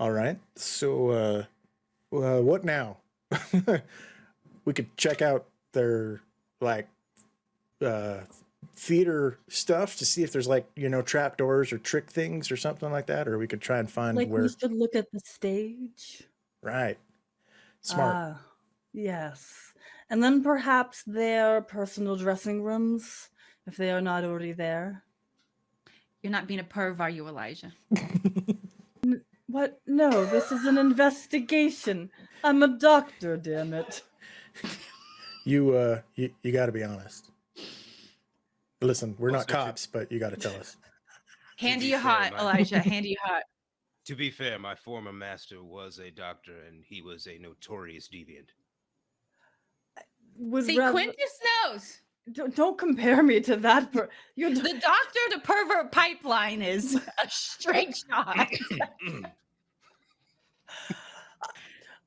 All right. So, uh, uh what now? we could check out their like uh theater stuff to see if there's like you know trap doors or trick things or something like that or we could try and find Like where we should look at the stage. right smart Ah, yes. And then perhaps their personal dressing rooms, if they are not already there. You're not being a perv, are you, Elijah? What? No, this is an investigation. I'm a doctor, damn it. you uh you, you got to be honest listen we're not Also, to- cops but you got to tell us Handy you hot, my- Elijah. Handy you hot. To be fair, my former master was a doctor and he was a notorious deviant. Would See, rather- Quintus knows. Don't, don't compare me to that. Per- you're The doctor to pervert pipeline is a straight shot.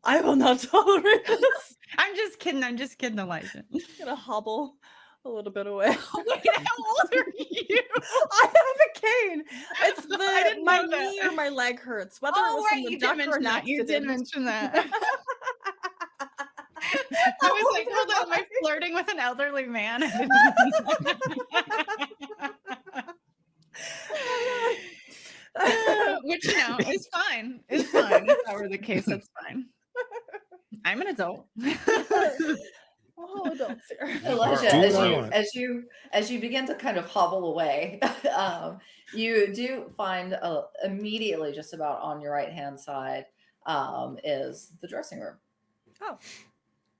I will not tolerate this. I'm just kidding. I'm just kidding, Elijah. I'm gonna hobble a little bit away. Wait, how old are you? I have a cane. It's I the didn't my know that. knee or my leg hurts. Whether it Oh, was right. from the duck or that. You did mention that. I was like, hold on, am I flirting with an elderly man? I didn't- Which you know is fine. It's fine. If that were the case, that's fine. I'm an adult. oh, don't here. Elijah, as you as you as you begin to kind of hobble away, um, you do find uh, immediately, just about on your right hand side, um, is the dressing room. Oh.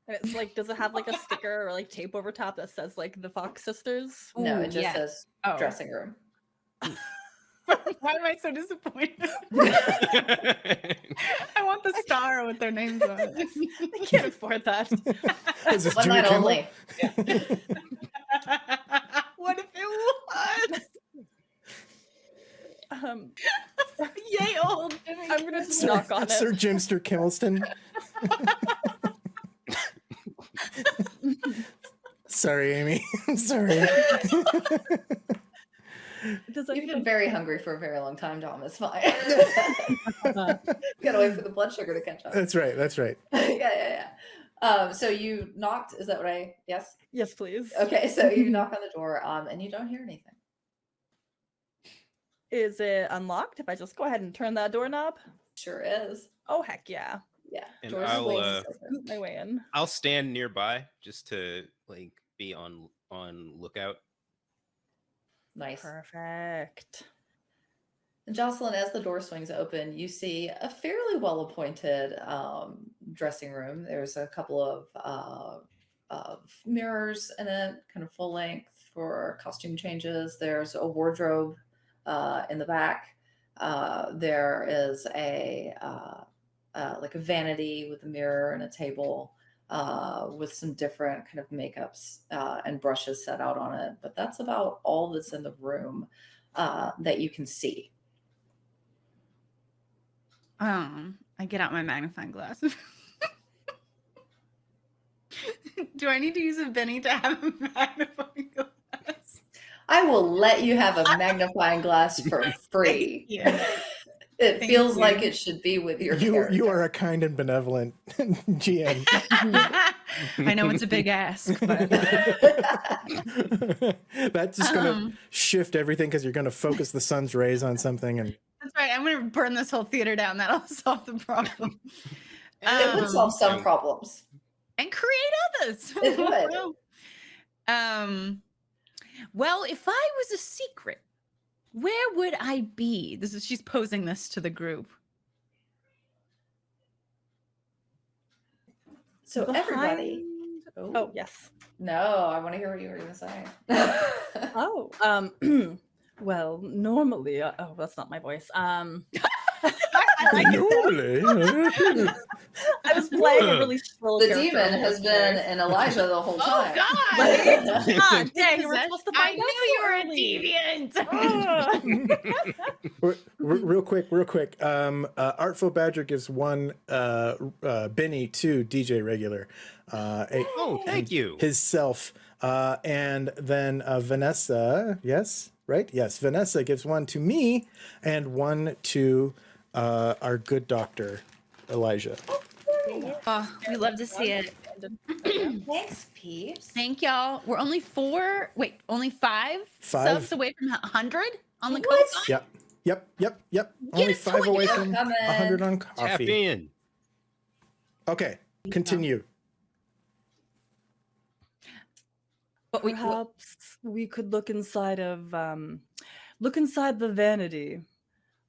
And it's like, does it have like a sticker or like tape over top that says like the Fox sisters? no, it just yes. says Oh. dressing room. Why am I so disappointed? I want the star with their names on it. I can't afford that. is this One night Kimmel? only. what if it was? Um, Yay, old Jimmy. I'm gonna just Sir, knock on it. Sir Jimster Kimmelston. Sorry, Amy. I'm sorry. Does You've been very hungry for a very long time, Dom. It's fine. Gotta wait for the blood sugar to catch up. that's right. That's right. yeah, yeah, yeah. Um, so you knocked. Is that what I? Yes. Yes, please. Okay. So you knock on the door, um, and you don't hear anything. Is it unlocked if I just go ahead and turn that doorknob? Sure is. Oh heck yeah. Yeah. And door's I'll, uh. Scoot my way in. I'll stand nearby just to like be on on lookout. Nice. Perfect. And Jocelyn, as the door swings open, you see a fairly well appointed um, dressing room. There's a couple of, uh, of mirrors in it, kind of full length for costume changes. There's a wardrobe uh, in the back. Uh, there is a uh, uh, like a vanity with a mirror and a table uh, with some different kind of makeups uh, and brushes set out on it. But that's about all that's in the room uh, that you can see. Um, I get out my magnifying glass. Do I need to use a Benny to have a magnifying glass? I will let you have a magnifying glass for free. Yeah. It Thank feels like it should be with your You you are a kind and benevolent GM. I know it's a big ask, but That's just gonna um, shift everything because you're gonna focus the sun's rays on something and that's right. I'm gonna burn this whole theater down. That'll solve the problem. it would solve some Um, problems. and create others. It would. um, well, if I was a secret, where would I be? This is she's posing this to the group. So everybody. Behind- Oh yes. No, I want to hear what you were going to say. Oh, um, well, normally, uh, oh, that's not my voice. Um, I, like it. Normally, I was playing a really shrill the character demon has been in Elijah the whole Oh time. God! God dang, you were supposed to I find out knew you were a deviant. Re- re- real quick, real quick. Um, uh, Artful Badger gives one uh, uh, Benny to DJ Regular, uh, a- Oh, thank you. his self, uh, and then uh, Vanessa. Yes, right. Yes, Vanessa gives one to me and one to uh, our good doctor, Elijah. Oh, we love to see it. Thanks, peeps. Thank y'all. We're only four. Wait, only five, Five. subs away from a hundred on the What? coast. Yep, yep, yep, yep. Get Only five away yeah. from Coming. a hundred on coffee. Tap in. Okay, continue. But we, we- Perhaps we could look inside of um, look inside the vanity.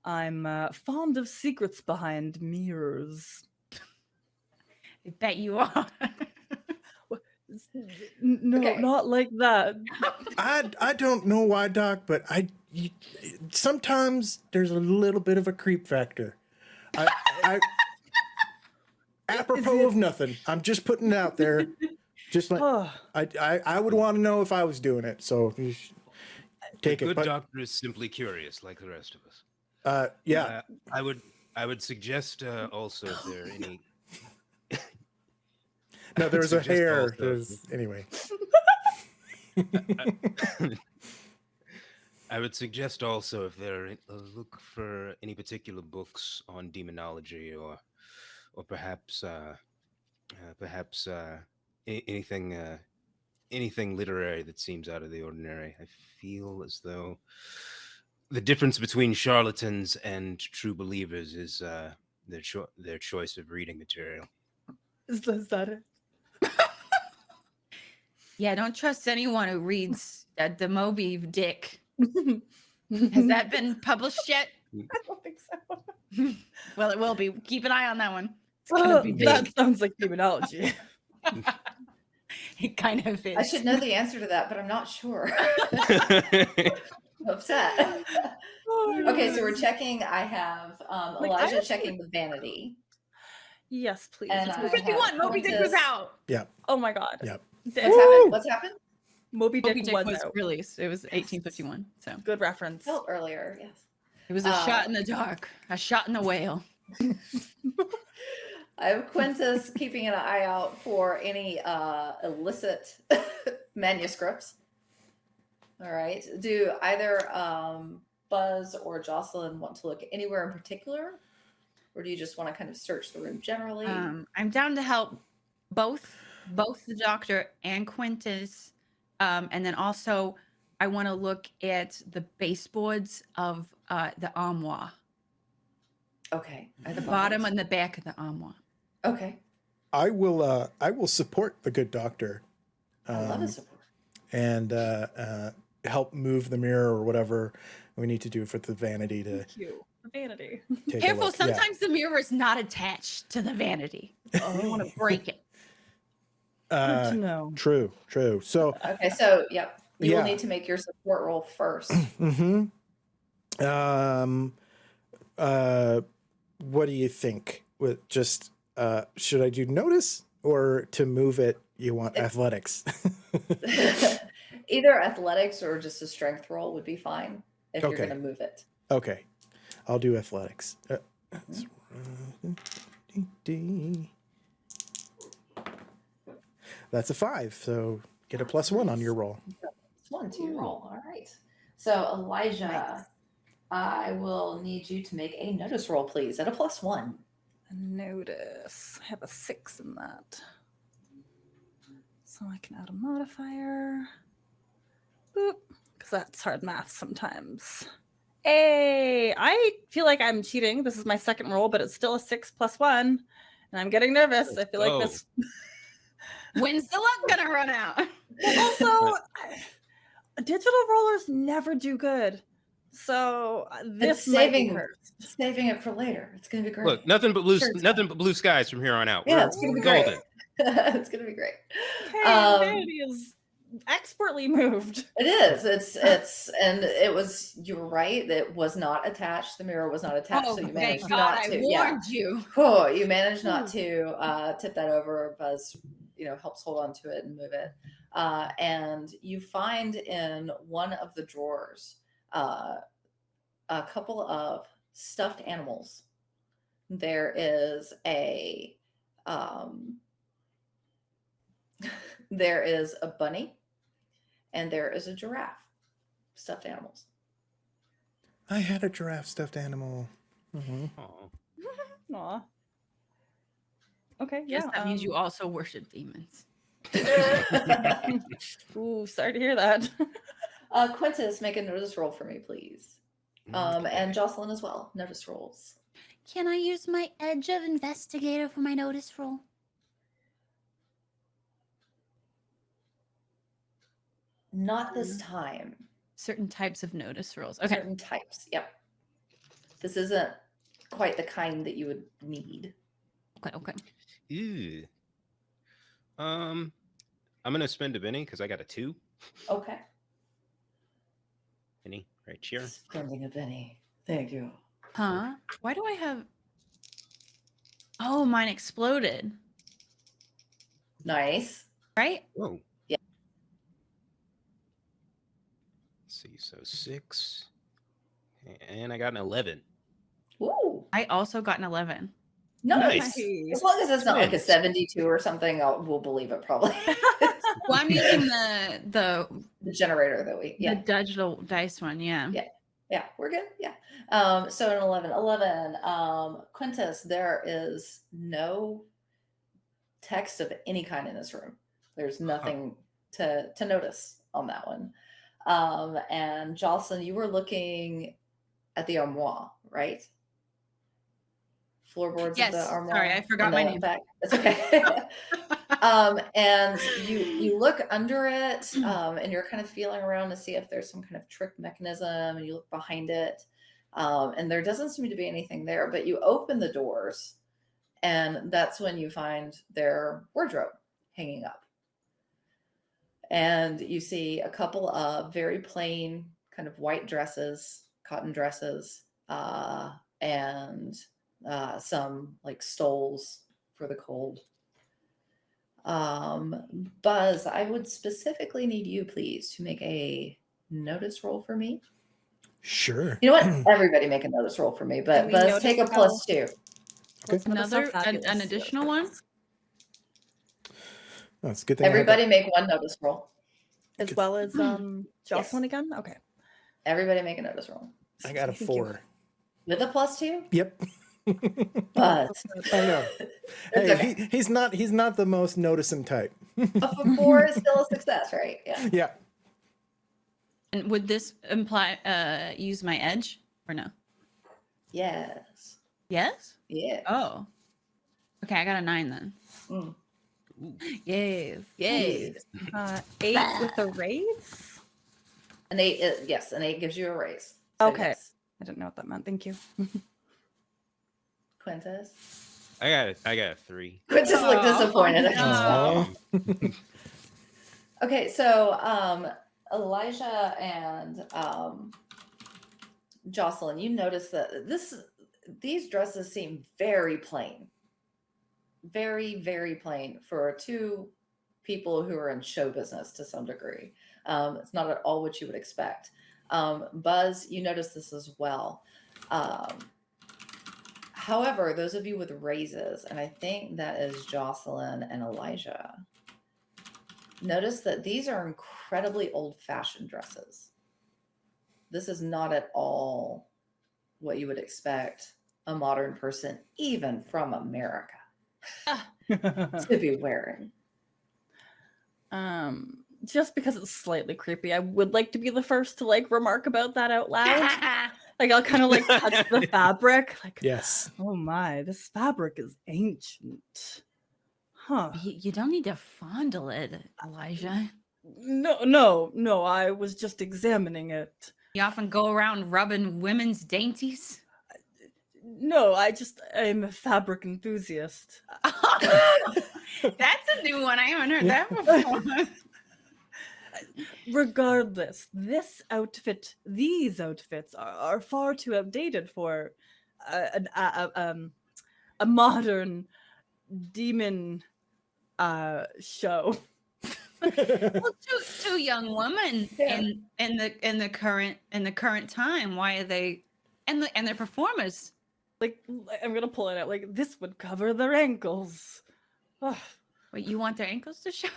I'm uh, fond of secrets behind mirrors. I bet you are. No, Okay. not like that. I I don't know why, Doc, but I you, sometimes there's a little bit of a creep factor. I, I apropos of nothing. I'm just putting it out there. Just like Oh, I I, I would want to know if I was doing it. So take the it. good But doctor is simply curious, like the rest of us. Uh, yeah, Uh, I would. I would suggest uh, also if there are any. no, there was a hair. also- There's anyway. I would suggest also if there are, uh, look for any particular books on demonology or, or perhaps, uh, uh, perhaps uh, anything, uh, anything literary that seems out of the ordinary. I feel as though the difference between charlatans and true believers is uh, their cho- their choice of reading material. is, that- is that it? yeah, don't trust anyone who reads that the Moby Dick. Has that been published yet? I don't think so. Well, it will be. Keep an eye on that one. It's Oh, that sounds like demonology. It kind of is. I should know the answer to that, but I'm not sure. Upset. okay, so we're checking. I have um, Like, I Elijah have- checking the vanity. Yes, please. And It's Moby- 51. Moby Dick was Quintus- out. oh my god. Yep. Damn. What's happened? What's happened? Moby Dick, Moby Dick was, was out. released. It was 1851. So Good reference. Oh, earlier, yes. it was a shot Uh, in the dark, a shot in the whale. I have Quintus keeping an eye out for any uh, illicit manuscripts. All right. Do either um, Buzz or Jocelyn want to look anywhere in particular? Or do you just want to kind of search the room generally? Um, I'm down to help both both the doctor and Quintus. Um, and then also I want to look at the baseboards of uh, the armoire, okay. At the bottom and the back of the armoire. Okay. I will. Uh, I will support the good doctor. I love um, his support. and uh, uh, help move the mirror or whatever we need to do for the vanity to Thank you. The vanity. Careful, a look. Yeah. sometimes the mirror is not attached to the vanity. Oh, You want to break it. Good Uh, to know. true, true. So, Okay, so yep. You yeah. will need to make your support roll first. mm-hmm. um, uh, what do you think? With just, uh, should I do notice or to move it? You want It- athletics? Either athletics or just a strength roll would be fine if you're Okay. going to move it. okay, I'll do athletics. Uh, that's- dee, dee. That's a five, so get a plus one on your roll. It's one to your roll. All right. So Elijah, I will need you to make a notice roll, please, at a plus one. Notice. I have a six in that. So I can add a modifier. Boop. Because that's hard math sometimes. Hey, I feel like I'm cheating. This is my second roll, but it's still a six plus one. And I'm getting nervous. I feel like Oh. this. When's the luck gonna run out? also, digital rollers never do good. So uh, this might be saving- cursed. Saving it for later. It's going to be great. Look, nothing but blue, Sure, it's nothing but blue skies from here on out. Yeah, We're it's gonna be golden. it's going to be great. Okay, Um, vanity is expertly moved. It is. It's it's and it was. You were right. It was not attached. The mirror was not attached. Oh, so you thank managed God! not I to. warned Yeah. you. Cool. You managed not to uh, tip that over. Buzz, you know, helps hold on to it and move it. Uh, and you find in one of the drawers uh, a couple of stuffed animals. There is a um, there is a bunny, and there is a giraffe. Stuffed animals. I had a giraffe stuffed animal. Mhm. Oh, Aw. Okay, Yes, yeah. that means you um, also worship demons. Ooh, sorry to hear that. uh, Quintus, make a notice roll for me, please. Um, and. Jocelyn as well. Notice rolls. Can I use my edge of investigator for my notice roll? Not this time. Certain types of notice rules. Okay. Certain types. Yep. This isn't quite the kind that you would need. Okay. Okay. Ew. Um, I'm gonna spend a Benny because I got a two. Okay. Benny, right here. Spending a penny. Thank you. Huh? Why do I have? Oh, mine exploded. Nice. Right? Whoa. Yeah. Let's see, so six, and I got an eleven. Ooh. I also got an eleven. Nice. Nice. As long as it's not like a 72 or something, I'll, we'll believe it probably. Well, I'm using the the the generator that we, yeah. the digital dice one. Yeah. Yeah. Yeah, we're good. Yeah. Um, so an 11, 11, um, Quintus, there is no text of any kind in this room. There's nothing to, to notice on that one. Um, and Jocelyn, you were looking at the armoire, right? Floorboards Yes, of the armoire. sorry. I forgot my name. back. It's okay. um, and you you look under it, um, and you're kind of feeling around to see if there's some kind of trick mechanism, and you look behind it, um, and there doesn't seem to be anything there. But you open the doors, and that's when you find their wardrobe hanging up, and you see a couple of very plain kind of white dresses, cotton dresses, uh, and uh, some like stoles for the cold. Um, Buzz, I would specifically need you, please, to make a notice roll for me. Sure. You know what? Everybody make a notice roll for me, but Buzz, take a plus two. Okay. Let's notice how Another an, an additional one. It's a good thing. I had that- Everybody make one notice roll. As well as um Yes. Jocelyn again? Okay. Everybody make a notice roll. I got a four. With a plus two? Yep. But I know. Hey, okay. he, he's not. He's not the most noticing type. A four is still a success, right? Yeah. yeah. And would this imply uh use my edge or no? Yes. Yes. Yeah. Oh. Okay, I got a nine then. Mm. Yes. Yes. Uh, eight with a raise? An eight, uh, yes, an eight gives you a raise. Okay. yes. I didn't know what that meant. Thank you. Quintus. I got a, I got a three. Quintus looked Oh, disappointed. I no. Okay, so um, Elijah and um, Jocelyn, you notice that this these dresses seem very plain, very very plain for two people who are in show business to some degree. Um, it's not at all what you would expect. Um, Buzz, you notice this as well. Um, however, those of you with raises, and I think that is Jocelyn and Elijah notice that these are incredibly old fashioned dresses. This is not at all what you would expect a modern person, even from America, to be wearing. um, just because it's slightly creepy, I would like to be the first to like remark about that out loud. like I'll kind of like touch the fabric, like, Yes. oh my, this fabric is ancient. Huh. You, you don't need to fondle it, Elijah. No, no, no. I was just examining it. You often go around rubbing women's dainties. No, I just I'm a fabric enthusiast. That's a new one. I haven't heard that before. Regardless, this outfit, these outfits are, are far too outdated for uh, an, a, a, um, a modern demon uh, show. well, two, two young women Yeah. in in the in the current in the current time. Why are they and the and they're performers? Like I'm gonna pull it out. Like this would cover their ankles. Ugh, Wait, you want their ankles to show?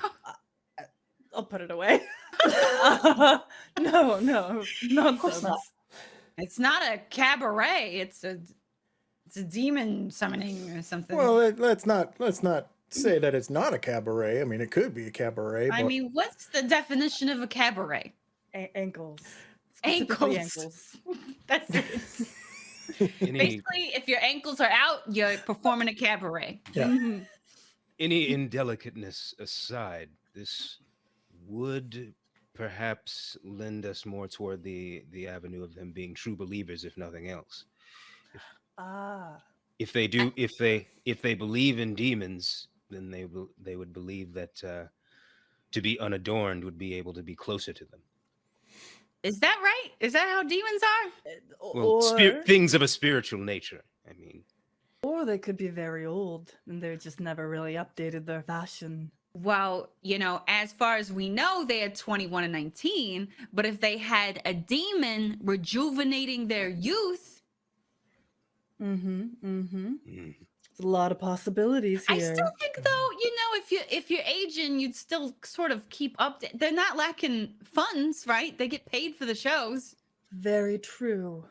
I'll put it away. Uh, no, no, Of course nonsense. not. It's not a cabaret. It's a it's a demon summoning or something. Well, let, let's not let's not say that it's not a cabaret. I mean, it could be a cabaret. I but mean, what's the definition of a cabaret? A- ankles. Specifically Ankles. That's it. Any Basically, if your ankles are out, you're performing a cabaret. Yeah. Mhm. any indelicateness aside, this would perhaps lend us more toward the the avenue of them being true believers, if nothing else. Ah. If they do, if they if they believe in demons, then they will they would believe that uh, to be unadorned would be able to be closer to them. Is that right? Is that how demons are? Well, Or, spir- things of a spiritual nature. I mean, or they could be very old and they're just never really updated their fashion. Well, you know, as far as we know, they are 21 and 19. But if they had a demon rejuvenating their youth, Mm-hmm. Mm-hmm. mm, There's a lot of possibilities here. I still think though, you know, if you if you're aging, you'd still sort of keep up. They're not lacking funds, right? They get paid for the shows. Very true.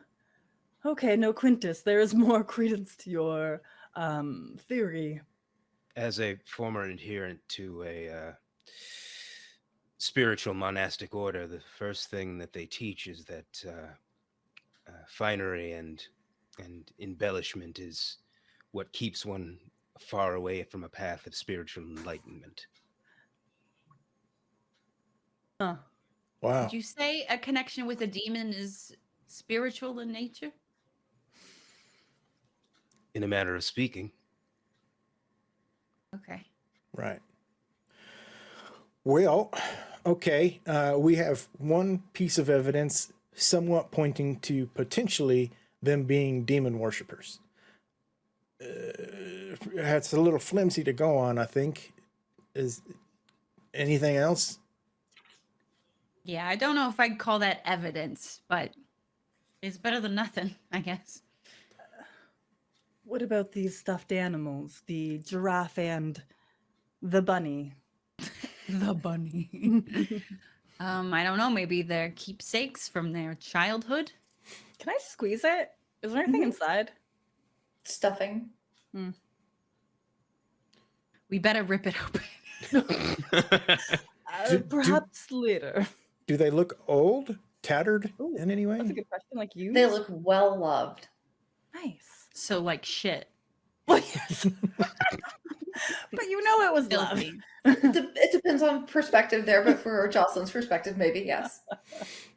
Okay, no, Quintus, there is more credence to your um, theory. as a former adherent to a uh, spiritual monastic order, the first thing that they teach is that uh, uh, finery and and embellishment is what keeps one far away from a path of spiritual enlightenment. Huh. wow. Would you say a connection with a demon is spiritual in nature? In a manner of speaking, Okay. Right. Well, okay. Uh, we have one piece of evidence somewhat pointing to potentially them being demon worshippers. Uh, that's a little flimsy to go on, I think. Is anything else? Yeah, I don't know if I'd call that evidence, but it's better than nothing, I guess. What about these stuffed animals, the giraffe and the bunny? The bunny. um, I don't know. Maybe they're keepsakes from their childhood. Can I squeeze it? Is there anything Mhm. inside? Stuffing. We better rip it open. Uh, Do- do- perhaps later. Do they look old, tattered Ooh, in any way? That's a good question. Like you? They look well loved. nice. so like shit. Well, yes. but you know it was love. Filthy. De- it depends on perspective there, but for Jocelyn's perspective, maybe yes.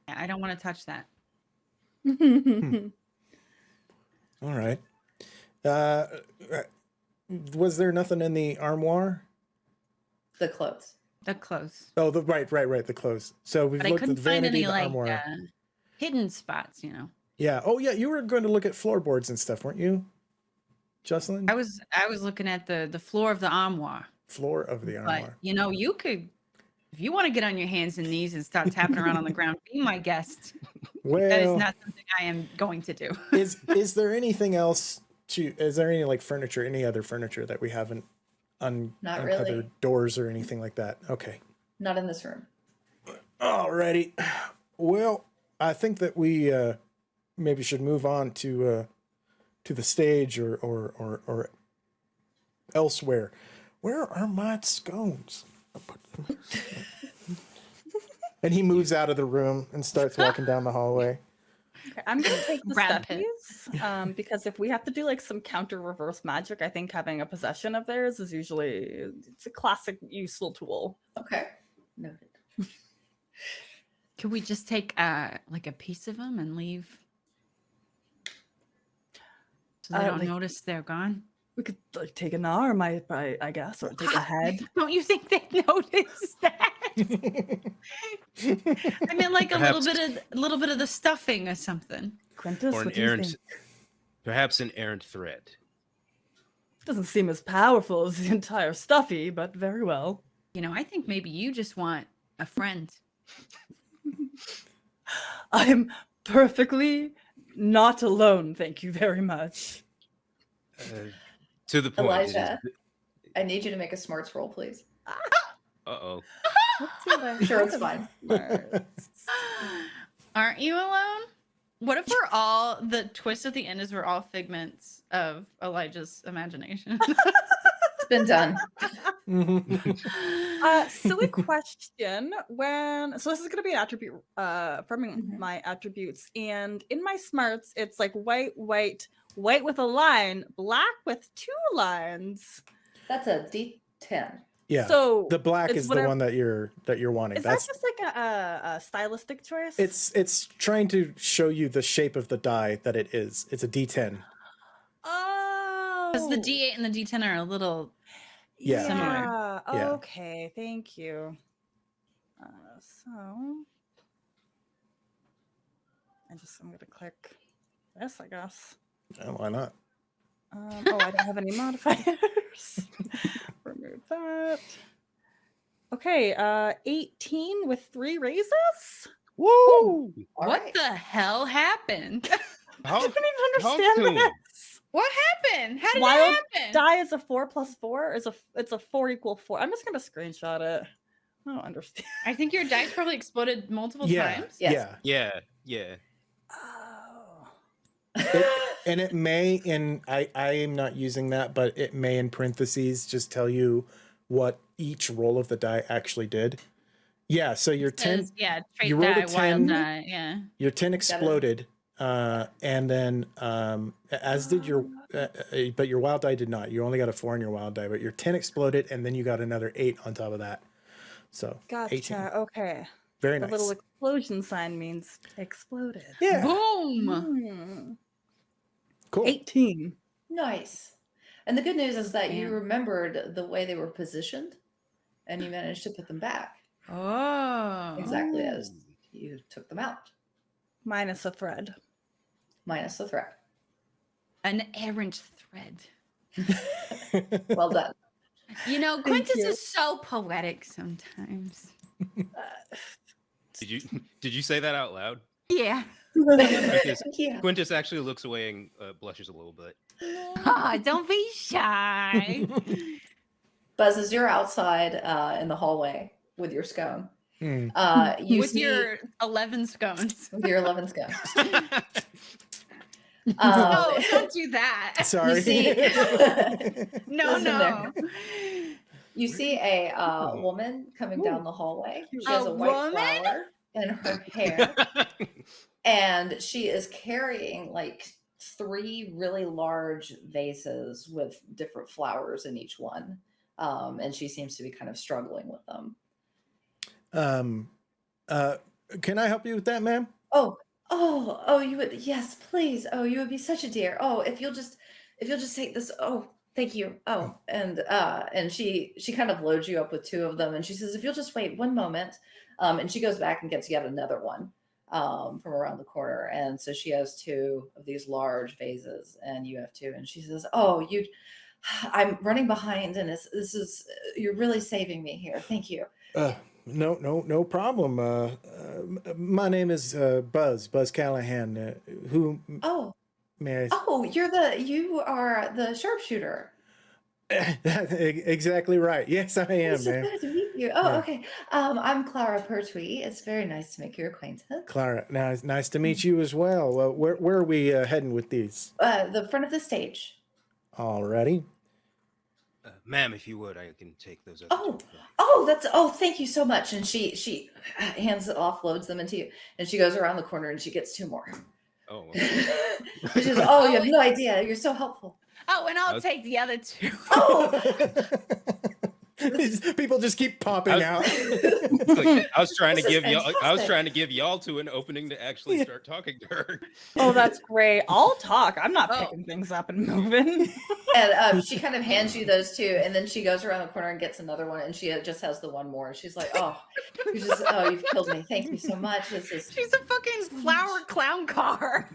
Yeah, I don't want to touch that. All right. Uh, was there nothing in the armoire? The clothes. The clothes. Oh, the right, right, right. The clothes. So we've But looked at couldn't find any the like uh, hidden spots, you know. Yeah. Oh, yeah. You were going to look at floorboards and stuff, weren't you, Jocelyn? I was I was looking at the the floor of the armoire. Floor of the But armoire. you know, you could if you want to get on your hands and knees and start tapping around on the ground, be my guest. Well, That is not something I am going to do. is is there anything else to? Is there any like furniture, any other furniture that we haven't un Not uncovered really. doors or anything like that? Okay. Not in this room. Alrighty. Well, I think that we uh, maybe should move on to uh, to the stage or or or, or elsewhere. Where are my scones? I'll put them- and he moves out of the room and starts walking down the hallway. Okay, I'm gonna take the Brad Pitt. stuffies um, because if we have to do like some counter reverse magic, I think having a possession of theirs is usually it's a classic useful tool. Okay. Noted. Could we just take uh like a piece of them and leave? So they Uh, don't like- notice they're gone. We could like take an arm, I, I, I guess, or take a head. Don't you think they notice that? I mean, like a little bit of a little bit of the stuffing or something. Quintus, or an what do you errant, think? perhaps an errant thread. Doesn't seem as powerful as the entire stuffy, but very well. You know, I think maybe you just want a friend. I'm perfectly not alone, thank you very much. Uh, to the point. Elijah. I need you to make a smarts roll, please. Uh Let's see what I Sure, it's fine. Aren't you alone? What if we're all the twist at the end is we're all figments of Elijah's imagination? It's been done. uh, silly question. When so this is gonna be an attribute uh from Mhm. my attributes, and in my smarts, it's like white, white, white with a line, black with two lines. That's a D10. Yeah. So the black is the whatever- one that you're that you're wanting. is That's that just like a, a, a stylistic choice? it's it's trying to show you the shape of the die that it is. It's a D10. oh Because the D8 and the D10 are a little. Yeah. Similar. Yeah. Yeah. Okay. Thank you. Uh, so I just I'm gonna click this, I guess. Oh, why not? Um, oh, I don't have any modifiers. Remove that. Okay, uh, 18 with three raises. Woo! All what right. the hell happened? I How, don't even understand this. what happened? How did Wild that happen? Die is a four plus four. Is a it's a four equal four. I'm just gonna screenshot it. I don't understand. I think your dice probably exploded multiple Yeah. times. Yes. Yeah. yeah, yeah. Oh. And it may in I I am not using that, but it may in parentheses just tell you what each roll of the die actually did. Yeah, so your It 10 yeah, you rolled a die, wild 10. die. Yeah. your 10 exploded uh and then um as did your uh, uh, but your wild die did not. You only got a 4 on your wild die, but your 10 exploded and then you got another 8 on top of that. So, Gotcha. 18. Okay. very The nice. little explosion sign means exploded. yeah. Boom. Hmm. Cool. 18. nice. And the good news is that you remembered the way they were positioned and you managed to put them back Oh. exactly as you took them out, Minus a thread. minus the thread. An errant thread. Well done. You know, Quintus you. is so poetic sometimes. Uh, did you did you say that out loud? Yeah. Quintus, yeah. Quintus actually looks away and uh, blushes a little bit. Ah, don't be shy. Buzz, as you're outside uh, in the hallway with your scone, Hmm. uh, you With see your 11 scones. with your 11 scone. no, Um, don't do that. Sorry. see- No, no. there. you see a uh, woman coming down the hallway. She has A a white woman? flower in her hair, and she is carrying like three really large vases with different flowers in each one. Um, and she seems to be kind of struggling with them. um uh can I help you with that, ma'am? Oh, oh, oh, you would, yes, please. Oh, you would be such a dear. Oh, if you'll just, if you'll just take this. Oh, thank you. Oh, and, uh, and she, she kind of loads you up with two of them and she says, if you'll just wait one moment. Um, and she goes back and gets yet another one, um, from around the corner. And so she has two of these large vases and you have two. And she says, oh, you, I'm running behind and it's, this is, you're really saving me here. Thank you. Uh, no, no, no problem. Uh, uh, my name is uh, Buzz, Buzz Callahan. Uh, who Oh, may I? oh, you're the, you are the sharpshooter. exactly right. Yes, I am, It's so man. good to meet you. Oh, Yeah. okay. Um, I'm Clara Pertwee. It's very nice to make your acquaintance. Clara, now it's nice to meet you as well. Uh, where where are we uh, heading with these? Uh, the front of the stage. Alrighty. Uh, ma'am, if you would, I can take those. other Oh. Oh, that's oh, thank you so much. And she she hands it off, loads them into you, and she goes around the corner and she gets two more. Oh, she okay. says, "Oh, you have no idea. You're so helpful." Oh, and I'll Okay. take the other two. Oh, These People just keep popping I out. Like, I was trying to This is give y'all. I was trying to give y'all two an opening to actually Yeah. start talking to her. Oh, that's great. I'll talk. I'm not Oh. picking things up and moving. and um, she kind of hands you those two, and then she goes around the corner and gets another one, and she uh, just has the one more. She's like, "Oh, you just oh, you've killed me. Thank you so much. This is She's a fucking flower clown car.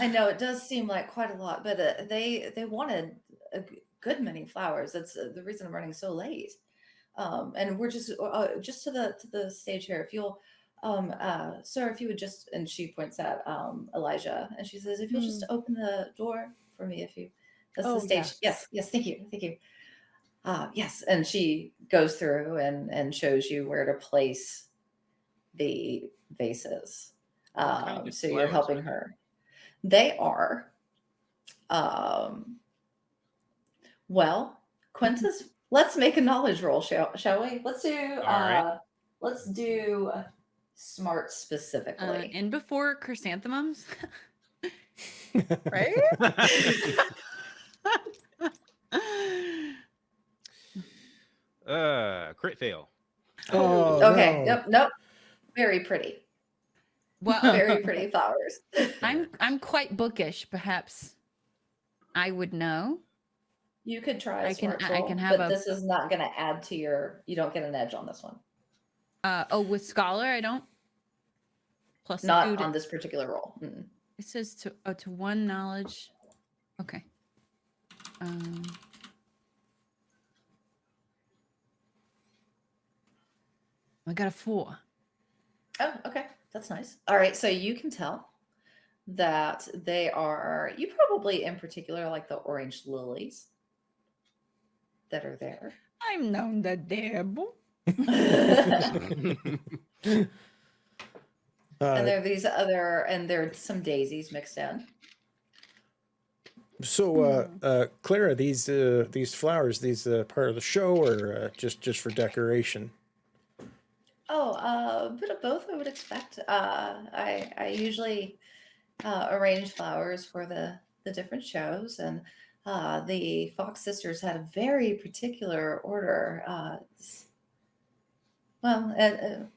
I know it does seem like quite a lot, but uh, they they wanted a g- good many flowers. That's uh, the reason I'm running so late. Um, and we're just uh, just to the to the stage here. If you'll, um, uh, sir, if you would just, and she points at um, Elijah, and she says, if you'll just open the door for me, if you. That's Oh, the stage. yes. Yes, yes. Thank you, thank you. Uh, yes, and she goes through and and shows you where to place the vases. kind Um, of so you're flowers helping are her. They are. Um, well, Quintus, let's make a knowledge roll, shall, shall we? Let's do. Uh, right. Let's do smart Uh, specifically. and before chrysanthemums. Right? uh, crit fail. Oh, okay. no. Yep. Nope. Very pretty. Well, Very pretty flowers. I'm I'm quite bookish. Perhaps I would know. You could try I can- smart I can have but a- this is not going to add to your. You don't get an edge on this one. Uh, oh, with scholar, I don't. Plus Not two on this particular roll. Mm-mm. It says to oh, to one knowledge. Okay. Um, I got a four. Oh, okay. That's nice. All right. So you can tell that they are, you probably in particular like the orange lilies that are there. I'm known the devil. and Uh, there are these other, and there are some daisies mixed in. so, uh, uh, Clara, these uh, these flowers, these uh, part of the show, or uh, just just for decoration? Oh, uh, a bit of both, I would expect. Uh, I I usually uh, arrange flowers for the the different shows, and uh, the Fox sisters had a very particular order. Uh, well, it,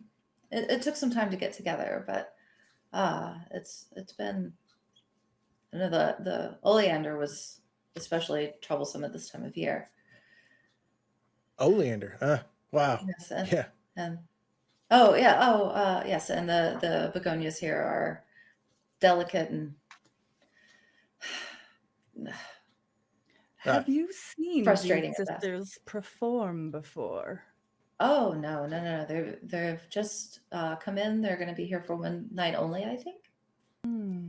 it, it, took some time to get together, but uh, it's it's been. I know the the oleander was especially troublesome at this time of year. Oleander. Uh, wow. Yes, and, Yeah. and oh yeah, oh uh, yes, and the the begonias here are delicate and Have you seen frustrating these at best. sisters perform before? oh no no no no they've they've just uh, come in. They're going to be here for one night only, I think. Hmm.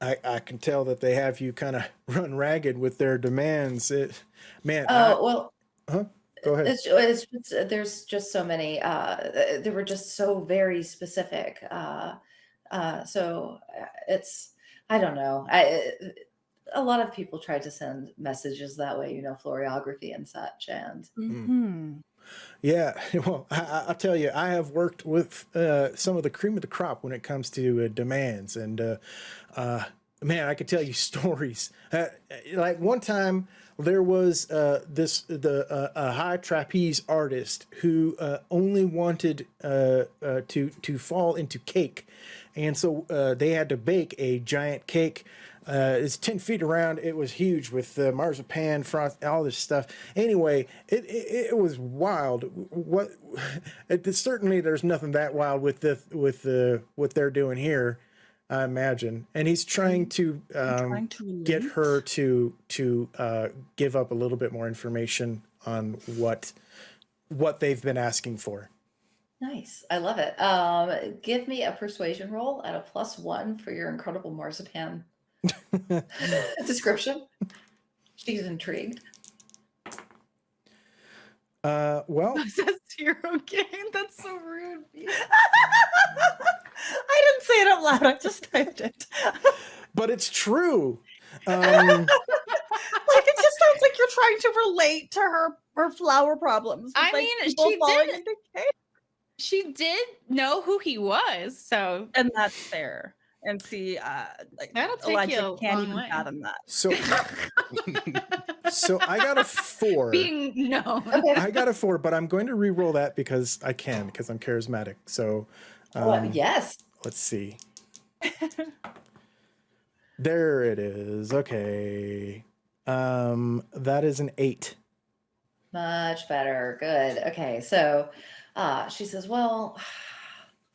I, I can tell that they have you kind of run ragged with their demands. It, man, Oh well, I, go ahead. It's, it's just, there's just so many. Uh, they were just so very specific. Uh, uh, so uh, it's I don't know. I a lot of people try to send messages that way, you know, floriography and such. And Mhm. Yeah, well, I, I- I'll tell you, I have worked with uh, some of the cream of the crop when it comes to uh, demands, and uh, uh, man, I could tell you stories. Uh, like one time, there was uh, this the uh, a high trapeze artist who uh, only wanted uh, uh, to to fall into cake, and so uh, they had to bake a giant cake. It's 10 feet around. It was huge with marzipan, frost, all this stuff. Anyway, it, it, it was wild. What? It, certainly, there's nothing that wild with the with the what they're doing here. I imagine, and he's trying to um, trying to get her to to uh, give up a little bit more information on what what they've been asking for. nice, I love it. Um, give me a persuasion roll at a plus one for your incredible marzipan description. She's intrigued. Uh, well, says zero gain. That's so rude. I didn't say it out loud. I just typed it. but it's true. Um, like it just sounds like you're trying to relate to her her flower problems. I like, mean, she did- She did know who he was, so and that's fair. And see, uh, like That'll take Elijah you a can't long even way. fathom that. so so I got a four. being known. I got a four, but I'm going to re-roll that because I can because I'm charismatic. So Well, um, yes. let's see. there it is. Okay. Um, that is an eight. Much better. Good. Okay. So uh, she says, Well,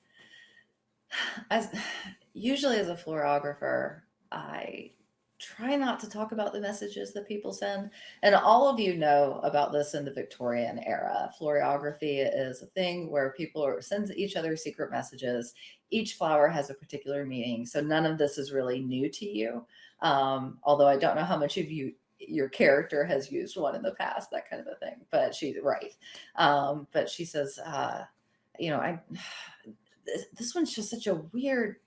as usually as a florographer, I try not to talk about the messages that people send. And all of you know about this in the Victorian era. Florography is a thing where people send each other secret messages. Each flower has a particular meaning. So none of this is really new to you. Um, although I don't know how much of you your character has used one in the past, that kind of a thing. But she's right. Um, but she says, uh, you know, I this, this one's just such a weird.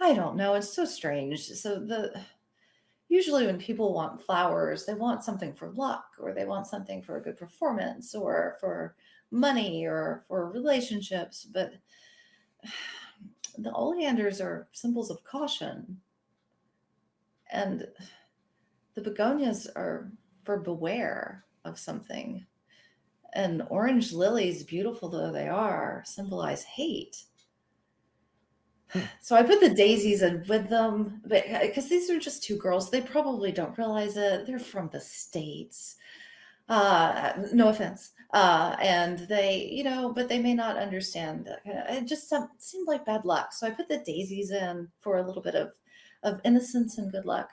I don't know. It's so strange. So the usually when people want flowers, they want something for luck, or they want something for a good performance, or for money, or for relationships. But the oleanders are symbols of caution, and the begonias are for beware of something. And orange lilies, beautiful though they are, symbolize hate. So I put the daisies in with them, but because these are just two girls, they probably don't realize it. They're from the states. Uh, no offense. Uh, and they, you know, but they may not understand. that kind of- It just seemed like bad luck. So I put the daisies in for a little bit of of innocence and good luck.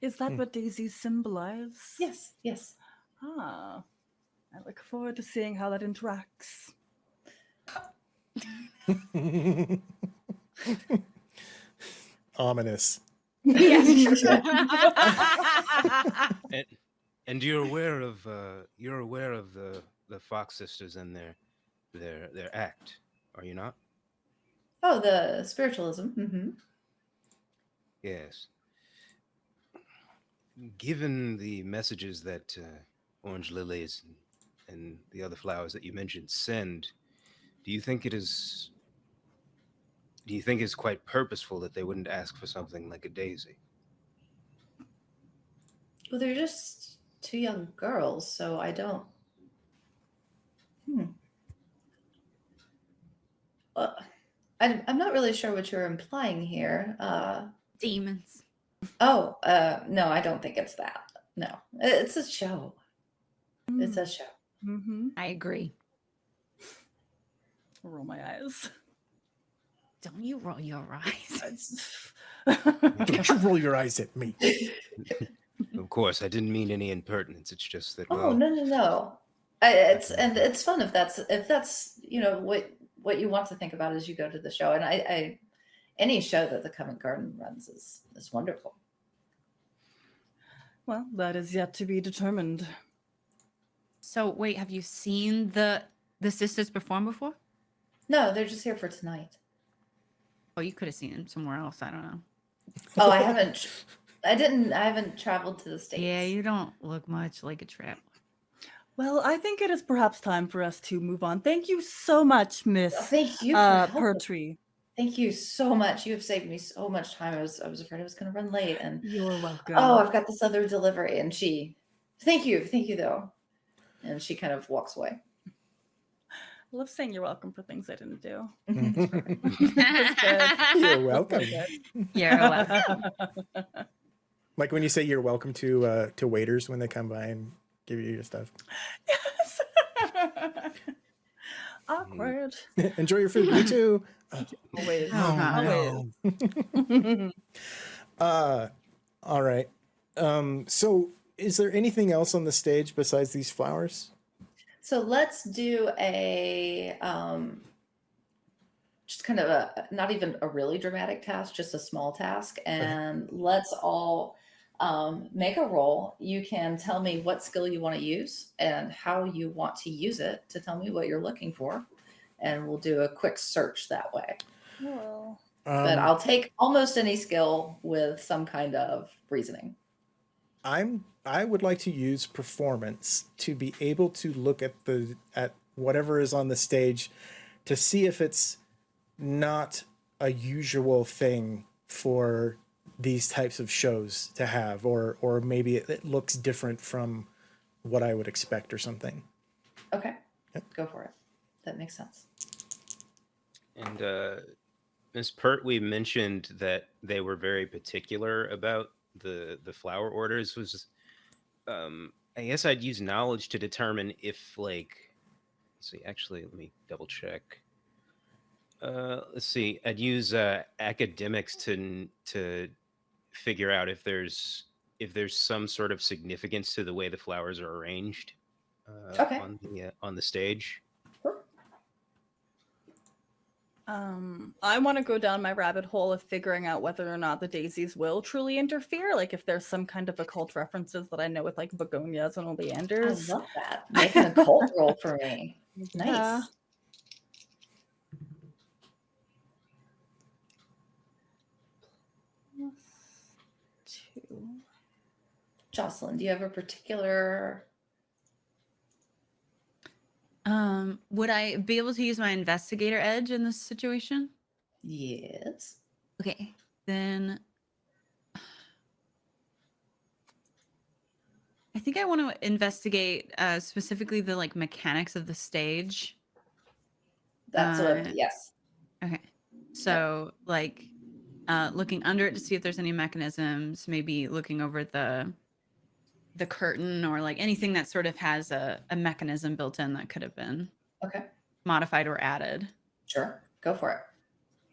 Is that Hmm. what daisies symbolize? Yes, yes. Ah, I look forward to seeing how that interacts. Ominous. And, and you're aware of uh, you're aware of the the Fox sisters and their their their act, are you not? Oh, the spiritualism. Mm -hmm. Yes. Given the messages that uh, orange lilies and, and the other flowers that you mentioned send, do you think it is? Do you think it's quite purposeful that they wouldn't ask for something like a daisy? Well, they're just two young girls, so I don't. Hmm. Well, I'm, I'm not really sure what you're implying here. Uh, Demons. oh, uh, no, I don't think it's that. No, it's a show. It's a show. Mm-hmm. I agree. Roll my eyes. Don't you roll your eyes. Don't you roll your eyes at me. Of course, I didn't mean any impertinence. It's just that. Oh no no no! I, it's and it's fun if that's if that's you know what what you want to think about as you go to the show. And I, I any show that the Covent Garden runs is is wonderful. well, that is yet to be determined. So wait, have you seen the the sisters perform before? No, they're just here for tonight. Oh, you could have seen them somewhere else. I don't know. Oh, I haven't. I didn't. I haven't traveled to the states. Yeah, you don't look much like a traveler. Well, I think it is perhaps time for us to move on. Thank you so much, Miss Thank you. For uh. Pertree. Thank you so much. You have saved me so much time. I was I was afraid I was going to run late, and You're welcome. oh, I've got this other delivery. And she, thank you, thank you though. And she kind of walks away. I love saying you're welcome for things I didn't do. You're welcome. You're welcome. Like when you say you're welcome to uh, to waiters when they come by and give you your stuff. yes. Awkward. Enjoy your food. Me too. Always. Oh, Always. Uh, all right. Um, so is there anything else on the stage besides these flowers? So let's do a um, just kind of a not even a really dramatic task, just a small task, and let's all um, make a roll. You can tell me what skill you want to use and how you want to use it to tell me what you're looking for, and we'll do a quick search that way. Well, But Um, I'll take almost any skill with some kind of reasoning. I'm I would like to use performance to be able to look at the at whatever is on the stage to see if it's not a usual thing for these types of shows to have or or maybe it, it looks different from what I would expect or something. Okay, Yep. go for it. That makes sense. And uh, Ms. Pert, we mentioned that they were very particular about the the flower orders. Was um, I guess I'd use knowledge to determine if like let's see. Actually, let me double check. Uh, let's see. I'd use uh, academics to to figure out if there's if there's some sort of significance to the way the flowers are arranged uh, Okay. on the uh, on the stage. Um, I want to go down my rabbit hole of figuring out whether or not the daisies will truly interfere. Like if there's some kind of occult references that I know with like begonias and oleanders. I love that. Make an occult roll for me. Nice. Yeah. Jocelyn, do you have a particular um, would I be able to use my investigator edge in this situation? Yes. Okay, then I think I want to investigate uh, specifically the like mechanics of the stage. That's what. Uh, Yes. Okay, so like uh, looking under it to see if there's any mechanisms. Maybe looking over the the curtain or like anything that sort of has a, a mechanism built in that could have been Okay. modified or added. Sure. Go for it.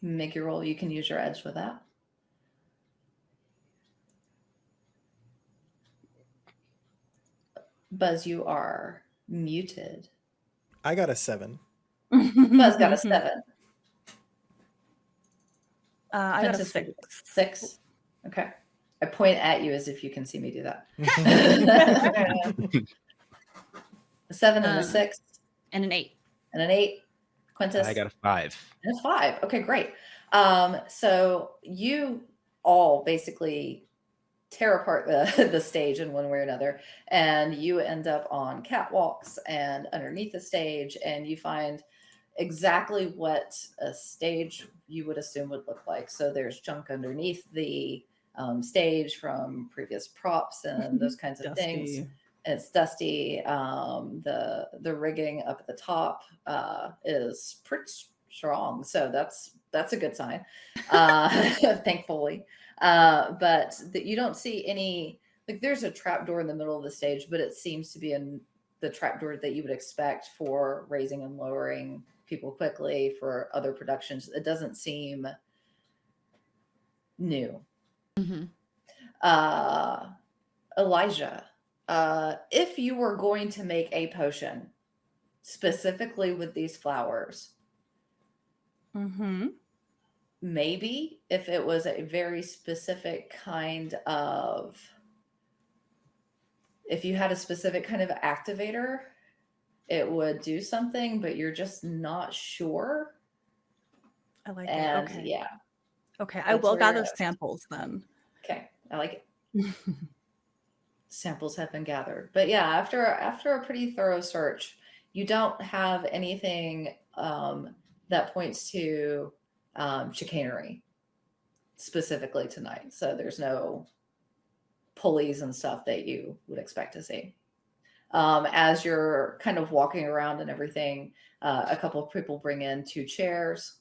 Make your roll. You can use your edge with that. Buzz, you are muted. I got a seven. Buzz got a seven. Uh, I got a six. Six. Okay. I point at you as if you can see me do that. a seven and a Uh, six And an eight. and an eight. Quintus. I got a five. And a five. Okay, great. Um, so you all basically tear apart the, the stage in one way or another, and you end up on catwalks and underneath the stage, and you find exactly what a stage you would assume would look like. So there's junk underneath the um, stage from previous props and those kinds of things it's dusty. Um, the the rigging up at the top uh, is pretty strong, so that's that's a good sign. Uh, thankfully, uh, but that you don't see any like there's a trap door in the middle of the stage, but it seems to be in the trap door that you would expect for raising and lowering people quickly for other productions. It doesn't seem new hmm uh, Elijah, uh, if you were going to make a potion specifically with these flowers, Mm-hmm. maybe if it was a very specific kind of, if you had a specific kind of activator, it would do something, but you're just not sure. I like And it. Okay. yeah, Okay. I will gather samples then. okay, I like it. samples have been gathered but yeah after after a pretty thorough search you don't have anything um, that points to um, chicanery specifically tonight so there's no pulleys and stuff that you would expect to see um, as you're kind of walking around and everything uh, a couple of people bring in two chairs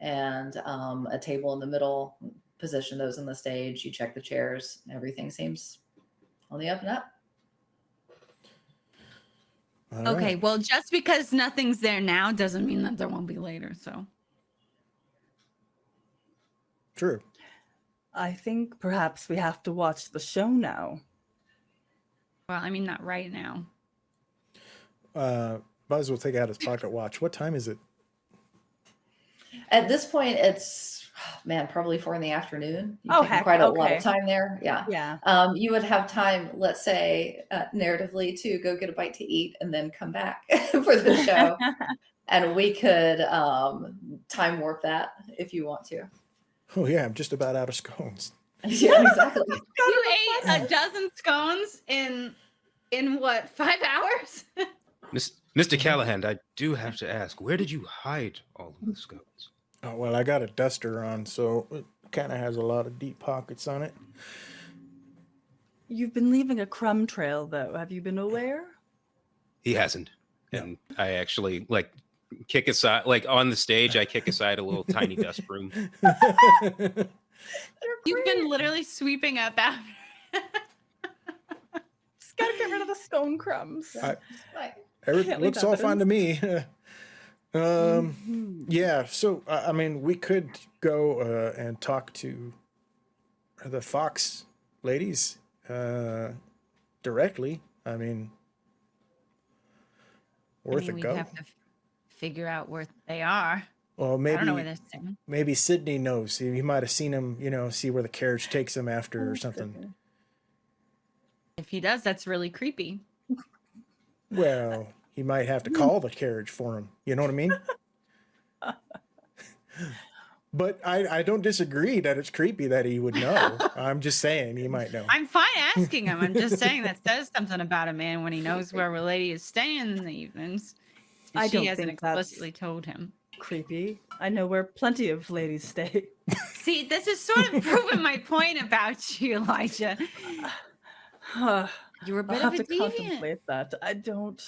and um, a table in the middle position those on the stage you check the chairs everything seems on the up and up All Okay, right. well, just because nothing's there now doesn't mean that there won't be later. So, True. I think perhaps we have to watch the show now. well, I mean, not right now. Uh, Buzz will take out his pocket watch. What time is it? At this point it's man probably four in the afternoon You've Oh, heck, quite a lot of time there yeah Yeah. um, you would have time let's say uh, narratively to go get a bite to eat and then come back for the show and we could um, time warp that if you want to Oh yeah, I'm just about out of scones. yeah exactly You ate a dozen scones in in what five hours? Miss, Mr. Callahan, I do have to ask, where did you hide all of the scones? Oh well, I got a duster on, so it kind of has a lot of deep pockets on it. You've been leaving a crumb trail, though. Have you been aware? He hasn't. Yeah. And I actually like kick aside, like on the stage, I kick aside a little tiny dust broom. You've been literally sweeping up after. Just gotta get rid of the scone crumbs. I- Right. Every, Can't looks all fine to me. Um, Mhm. yeah. So uh, I mean, we could go uh, and talk to the Fox ladies uh, directly. I mean, I worth mean, a go. have to figure out where they are. Well, I don't know where maybe maybe Sydney knows. He, he might have seen him. You know, see where the carriage takes him after or something. If he does, that's really creepy. Well, he might have to hmm. call the carriage for him. You know what I mean? but I, I don't disagree that it's creepy that he would know. I'm just saying he might know. I'm fine asking him. I'm just saying that says something about a man when he knows where a lady is staying in the evenings. I she don't hasn't think that's- explicitly told him. Creepy. I know where plenty of ladies stay. See, this is sort of proving my point about you, Elijah. You're a bit have of a to deviant. contemplate that. I don't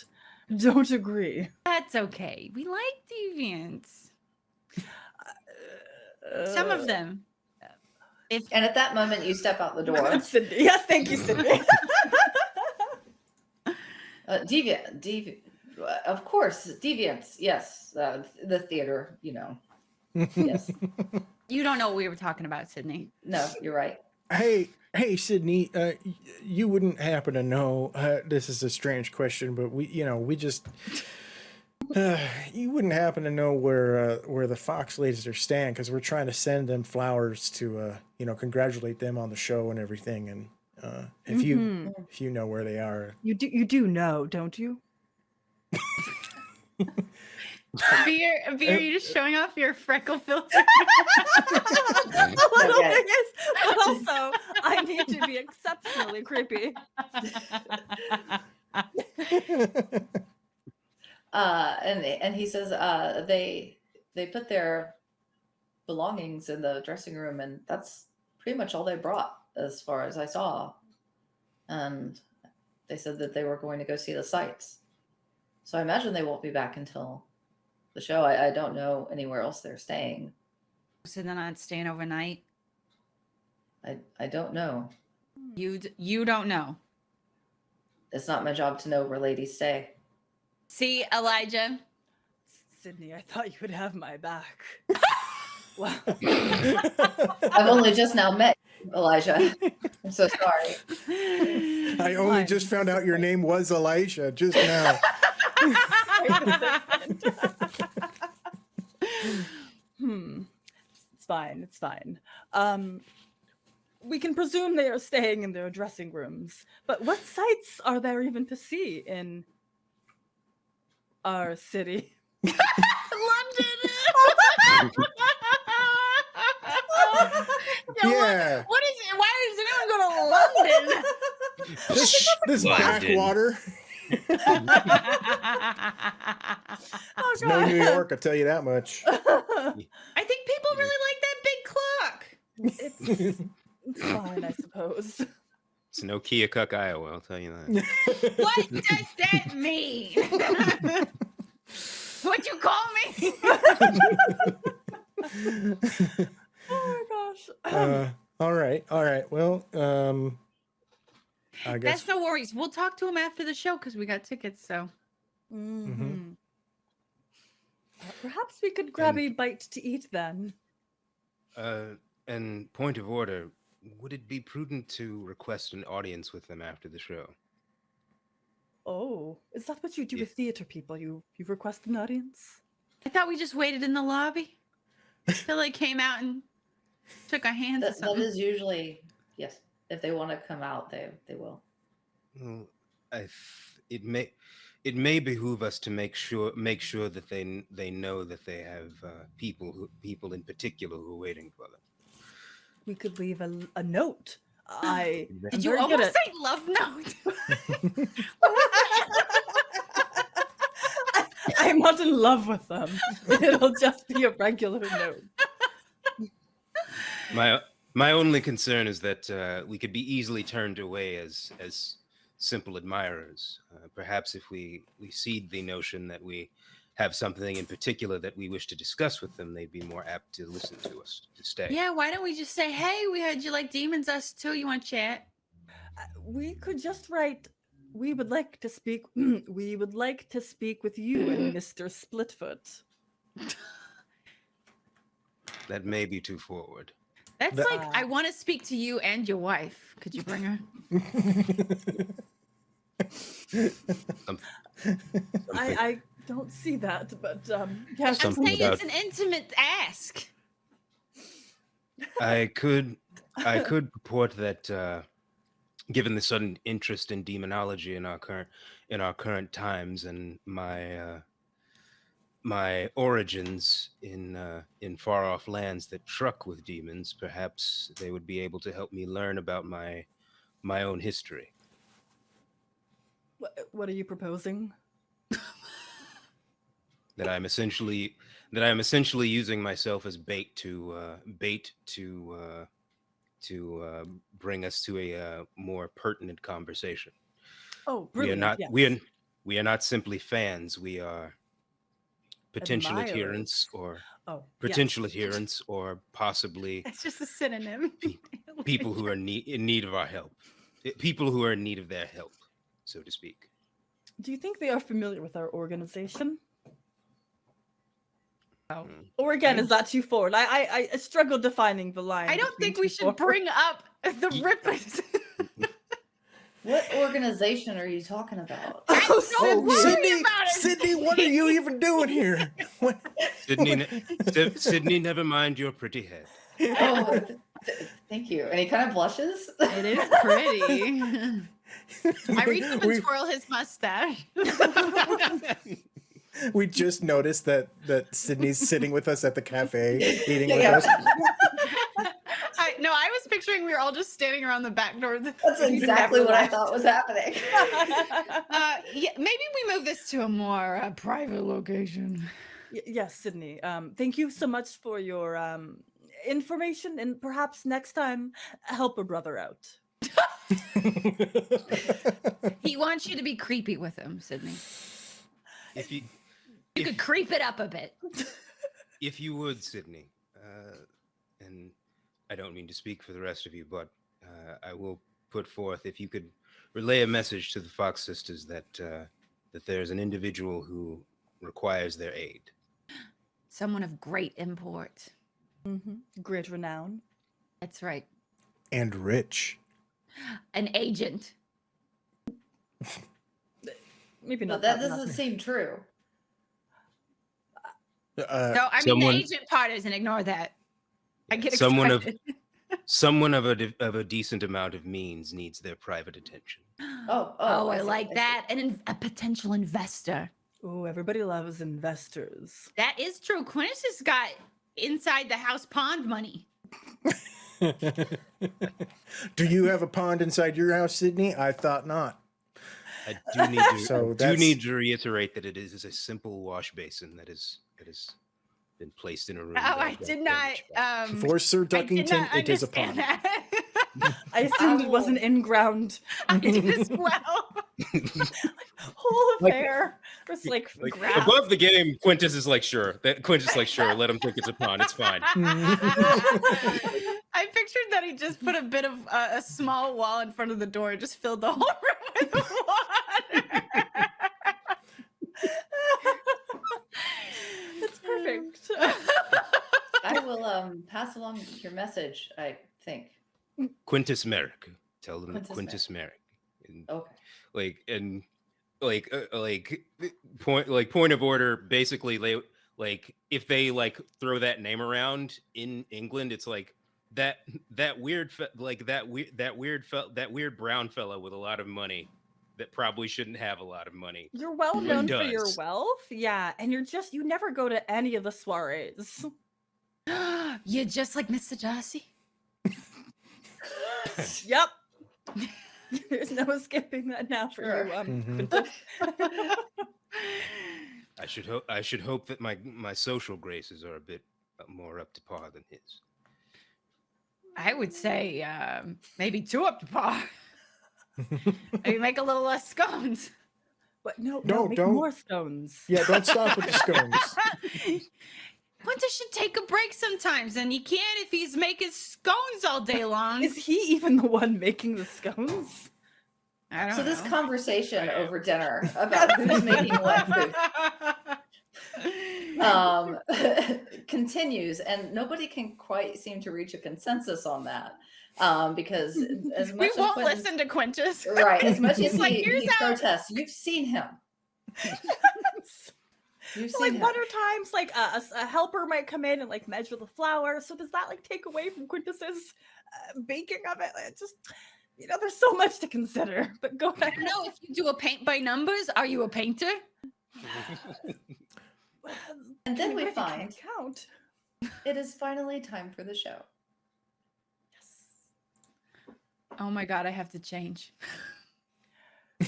don't agree. That's okay. We like deviants. Some of them. If And at that moment, you step out the door. Sydney. Yes, thank you, Sydney. Uh, deviant, devi- uh, of course, deviants. Yes, uh, the theater. You know. Yes. you don't know what we were talking about, Sydney. no, you're right. Hey, hey, Sydney, uh, you wouldn't happen to know? Uh, this is a strange question, but we, you know, we just. Uh, you wouldn't happen to know where uh, where the Fox ladies are staying because we're trying to send them flowers to uh, you know congratulate them on the show and everything. And uh, if you Mhm. if you know where they are, you do you do know, don't you? Beer, beer, you're just showing off your freckle filter? a little Okay. bit, yes. But also, I need to be exceptionally creepy. Uh, and and he says uh, they they put their belongings in the dressing room, and that's pretty much all they brought, as far as I saw. And they said that they were going to go see the sights. So I imagine they won't be back until the show. I, I don't know anywhere else they're staying. so they're not staying overnight. I I don't know. You you don't know. It's not my job to know where ladies stay. See, Elijah. Sydney, I thought you would have my back. wow. I've only just now met Elijah. I'm so sorry. I only just found out your name was Elijah just now. hmm. It's fine. It's fine. Um, we can presume they are staying in their dressing rooms, but what sights are there even to see in our city? London. Yeah, what- what is it? Why does anyone go to London? this this London. backwater. Oh, It's no New York, I'll tell you that much. I think people really like that big clock. it's, it's fine, I suppose. It's no Keokuk, Iowa. I'll tell you that. What does that mean? What'd you call me? Oh my gosh. uh, all right, all right. Well, um, I guess That's no worries. We'll talk to him after the show because we got tickets. So Mhm. Uh, perhaps we could grab And- a bite to eat then. Uh, and point of order, would it be prudent to request an audience with them after the show? Oh, is that what you do Yeah. with theater people? You you request an audience? I thought we just waited in the lobby till they came out and took our hands. or That, that something. is usually yes. If they want to come out, they they will. Well, I f- it may it may behoove us to make sure make sure that they they know that they have uh, people who people in particular who are waiting for them. We could leave a, a note. I Did am you very good almost at- say love note? I'm not in love with them. It'll just be a regular note. My my only concern is that uh, we could be easily turned away as as simple admirers. Uh, perhaps if we we seed the notion that we have something in particular that we wish to discuss with them, they'd be more apt to listen to us to stay. yeah, why don't we just say, hey, we heard you like demons, us too. You want to chat? Uh, We could just write. We would like to speak. we would like to speak with you and Mister Splitfoot. That may be too forward. That's The- like, I want to speak to you and your wife. Could you bring her? Some- I, I don't see that, but um, yes, I'm Something saying it's an intimate ask. I could I could purport that uh, given the sudden interest in demonology in our current in our current times and my uh, my origins in uh, in far off lands that truck with demons, perhaps they would be able to help me learn about my my own history. What, what are you proposing? That I'm essentially that I'm essentially using myself as bait to uh, bait to uh, to uh, bring us to a uh, more pertinent conversation. Oh, we are not yes. we are we are not simply fans. We are potential Admirers. adherents or Oh, potential adherents or possibly It's just a synonym. Pe- people who are need, in need of our help. Eh, People who are in need of their help, so to speak. Do you think they are familiar with our organization? Oh. Mm. Or again, is that too forward? I I, I struggled defining the line. I don't think we should forward. bring up the Ye- rippers. What organization are you talking about? Oh, don't worry Sydney. Sydney, what are you even doing here? What- Sydney, ne- Sydney, never mind your pretty head. oh, th- th- thank you. And he kind of blushes. it is pretty. I reach up and we, twirl his mustache. we just noticed that that Sydney's sitting with us at the cafe eating with Yeah. us. I, no, I was picturing we were all just standing around the back door. That's exactly never what I thought was happening. Uh, yeah, maybe we move this to a more uh, private location. Y- yes, Sydney. Um, thank you so much for your um information, and perhaps next time help a brother out. He wants you to be creepy with him, Sydney. If you, You if, could creep it up a bit. if you would, Sydney, uh, and I don't mean to speak for the rest of you, but uh, I will put forth if you could relay a message to the Fox sisters that uh, that there's an individual who requires their aid. Someone of great import. Mm -hmm. Great renown. That's right. and rich. An agent. Maybe No, not. that that, doesn't seem true. Uh, No, I mean someone- the agent part isn't. Ignore that. I get Someone of someone of a of a decent amount of means needs their private attention. Oh, oh, oh, I I, see, like I that. And in- a potential investor. Oh, everybody loves investors. That is true. Quintus has got inside the house pond money. Do you have a pond inside your house, Sydney? I thought not. I do need to So I do need to reiterate that it is is, a simple wash basin that is that has been placed in a room. Oh, I did not. Um, For Sir Duckington, it is a understand pond. I assumed it was an Ow. in-ground I did as well. whole Like- affair. It's like, like, above the game, Quintus is like, sure. That Quintus is like, sure. Let him think it's a pond. It's fine. I pictured that he just put a bit of uh, a small wall in front of the door, and just filled the whole room with water. It's perfect. I will um pass along your message. I think. Quintus Merrick. Tell them Quintus Quintus, Merrick. And, Okay. like and like uh, like point like point of order. Basically, they like if they like throw that name around in England, it's like that that weird like that weird that weird fe- that weird brown fellow with a lot of money that probably shouldn't have a lot of money. You're well Who known for your wealth. Yeah. And you're just, you never go to any of the soirees. You're just like Mr. Darcy. yep. There's no skipping that now for you. Sure. Um, Mhm. I should hope I should hope that my my social graces are a bit uh, more up to par than his. I would say um, maybe two up to par. maybe make a little less scones. but no, No, no, make don't. more stones. yeah, don't stop with the scones. Quintus should take a break sometimes, and he can't if he's making scones all day long. Is he even the one making the scones? I don't know. So this conversation over dinner about who's making what food um, continues, and nobody can quite seem to reach a consensus on that. Um, because as much we as won't Quentin- listen to Quintus. right, as much as He's like, he, "Here's he how-" protests, you've seen him. You've So, seen like him. other times, like a helper might come in and like measure the flour. So does that like take away from Quintus's uh, baking of it? It just, you know, there's so much to consider. But go back. No, if you do a paint by numbers, are you a painter? And then we you really can't find count. it is finally time for the show. Yes. Oh my god, I have to change.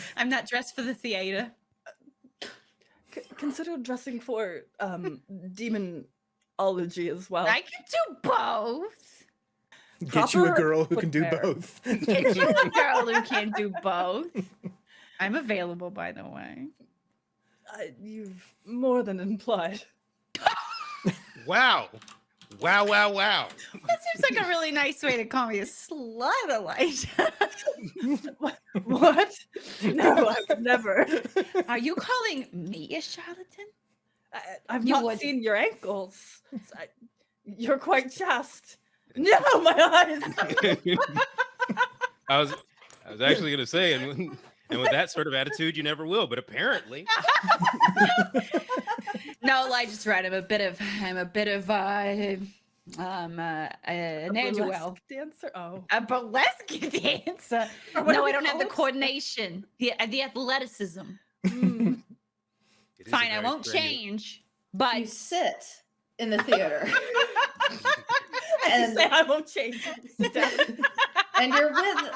I'm not dressed for the theater. C- consider dressing for um demonology as well. I can do both. Get you a girl who can do footwear. both. Get you a girl who can do both. I'm available, by the way. Uh, you've more than implied. Wow. Wow, wow, wow. That seems like a really nice way to call me a slut, Elijah. what? No, I would never. Are you calling me a charlatan? I, I've You not would- seen your ankles. S- I- you're quite chaste. No, my eyes. I was I was actually gonna say, and and with that sort of attitude, you never will. But apparently, No, Elijah's right. I'm a bit of I'm a bit of uh um uh, A an ne'er-do-well. dancer. Oh, A burlesque dancer. No, I don't have the coordination, the uh, the athleticism. Mm. it is a Fine, I won't strenuous- change. But You sit in the theater And- say I won't change. And you're with